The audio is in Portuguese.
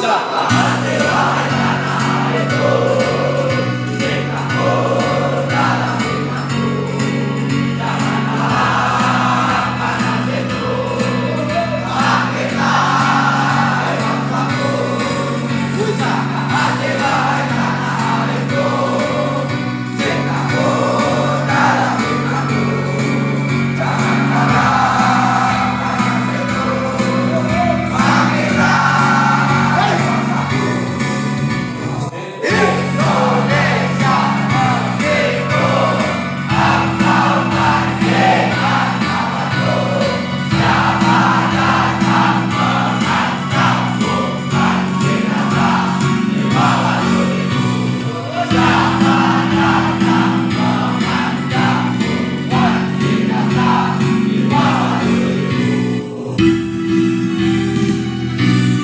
luta.